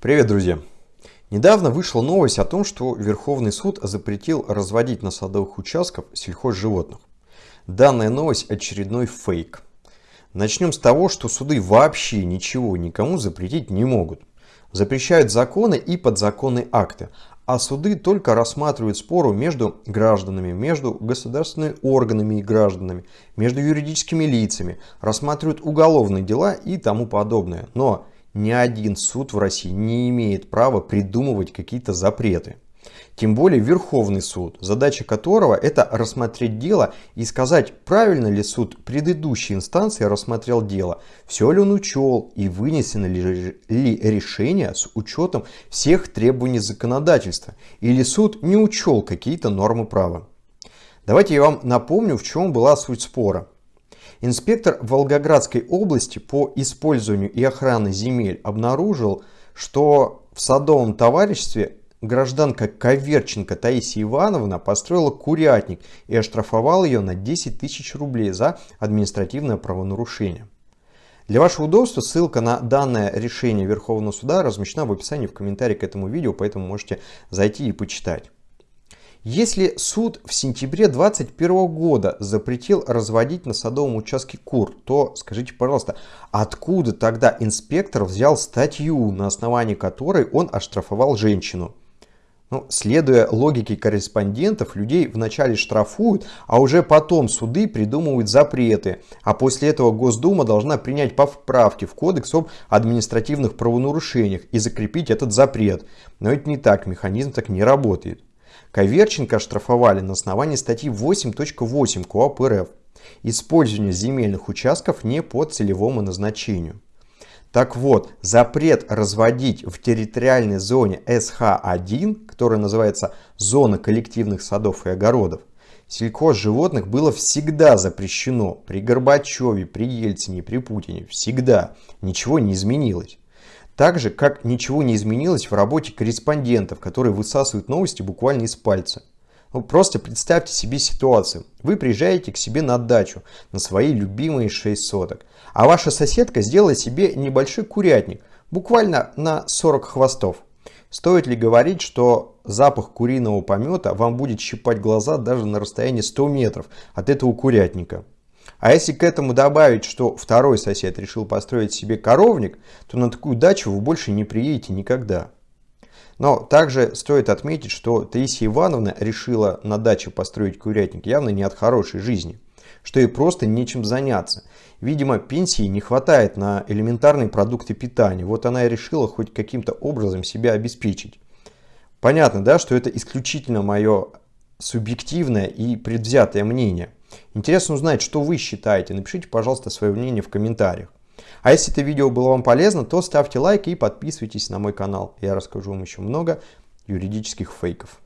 Привет, друзья! Недавно вышла новость о том, что Верховный суд запретил разводить на садовых участках сельхозживотных. Данная новость очередной фейк. Начнем с того, что суды вообще ничего никому запретить не могут. Запрещают законы и подзаконные акты, а суды только рассматривают споры между гражданами, между государственными органами и гражданами, между юридическими лицами, рассматривают уголовные дела и тому подобное. Но ни один суд в России не имеет права придумывать какие-то запреты. Тем более Верховный суд, задача которого это рассмотреть дело и сказать, правильно ли суд предыдущей инстанции рассмотрел дело, все ли он учел и вынесено ли, ли решение с учетом всех требований законодательства, или суд не учел какие-то нормы права. Давайте я вам напомню, в чем была суть спора. Инспектор Волгоградской области по использованию и охране земель обнаружил, что в садовом товариществе гражданка Коверченко Таисия Ивановна построила курятник и оштрафовал ее на 10 тысяч рублей за административное правонарушение. Для вашего удобства ссылка на данное решение Верховного суда размещена в описании в комментарии к этому видео, поэтому можете зайти и почитать. Если суд в сентябре 2021 года запретил разводить на садовом участке кур, то скажите, пожалуйста, откуда тогда инспектор взял статью, на основании которой он оштрафовал женщину? Ну, следуя логике корреспондентов, людей вначале штрафуют, а уже потом суды придумывают запреты. А после этого Госдума должна принять поправки в Кодекс об административных правонарушениях и закрепить этот запрет. Но это не так, механизм так не работает. Коверченко оштрафовали на основании статьи 8.8 КОАП РФ «Использование земельных участков не по целевому назначению». Так вот, запрет разводить в территориальной зоне СХ-1, которая называется «Зона коллективных садов и огородов», сельхозживотных было всегда запрещено при Горбачеве, при Ельцине, при Путине. Всегда. Ничего не изменилось. Так же, как ничего не изменилось в работе корреспондентов, которые высасывают новости буквально из пальца. Ну, просто представьте себе ситуацию. Вы приезжаете к себе на дачу, на свои любимые 6 соток. А ваша соседка сделала себе небольшой курятник, буквально на 40 хвостов. Стоит ли говорить, что запах куриного помета вам будет щипать глаза даже на расстоянии 100 метров от этого курятника? А если к этому добавить, что второй сосед решил построить себе коровник, то на такую дачу вы больше не приедете никогда. Но также стоит отметить, что Таисия Ивановна решила на даче построить курятник явно не от хорошей жизни, что ей просто нечем заняться. Видимо, пенсии не хватает на элементарные продукты питания, вот она и решила хоть каким-то образом себя обеспечить. Понятно, да, что это исключительно мое субъективное и предвзятое мнение. Интересно узнать, что вы считаете. Напишите, пожалуйста, свое мнение в комментариях. А если это видео было вам полезно, то ставьте лайк и подписывайтесь на мой канал. Я расскажу вам еще много юридических фейков.